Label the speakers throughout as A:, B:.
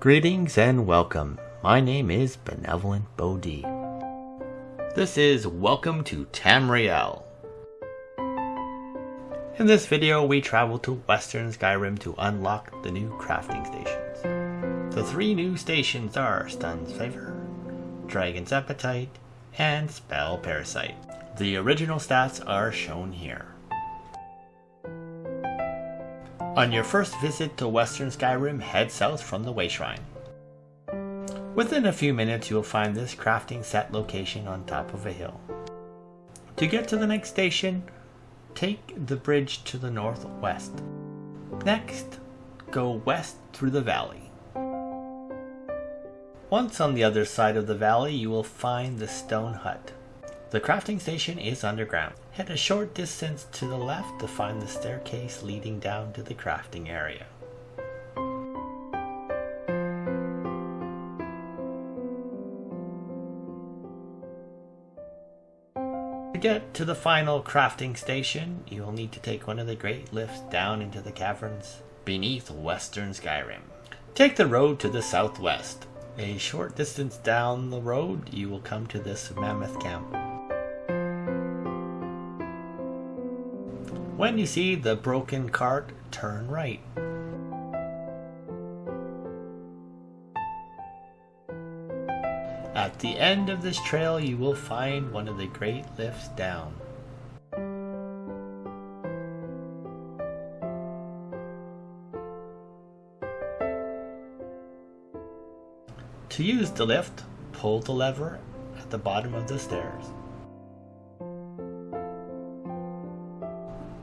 A: Greetings and welcome. My name is Benevolent Bodhi. This is Welcome to Tamriel. In this video, we travel to Western Skyrim to unlock the new crafting stations. The three new stations are Stuhn's Favor, Dragon's Appetite, and Spell Parasite. The original stats are shown here. On your first visit to Western Skyrim, head south from the Way Shrine. Within a few minutes, you'll find this crafting set location on top of a hill. To get to the next station, take the bridge to the northwest. Next, go west through the valley. Once on the other side of the valley, you will find the stone hut. The crafting station is underground. Head a short distance to the left to find the staircase leading down to the crafting area. To get to the final crafting station, you will need to take one of the great lifts down into the caverns beneath Western Skyrim. Take the road to the southwest. A short distance down the road, you will come to this mammoth camp. When you see the broken cart, turn right. At the end of this trail, you will find one of the great lifts down. To use the lift, pull the lever at the bottom of the stairs.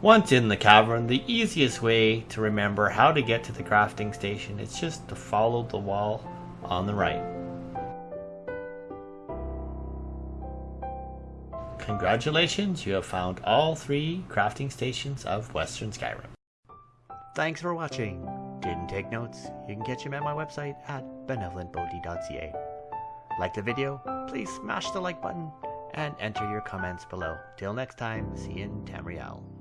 A: Once in the cavern, the easiest way to remember how to get to the crafting station is just to follow the wall on the right. Congratulations, you have found all three crafting stations of Western Skyrim.
B: Thanks for watching. Didn't take notes? You can catch them at my website at benevolentbodhi.ca. Like the video? Please smash the like button and enter your comments below. Till next time, see you in Tamriel.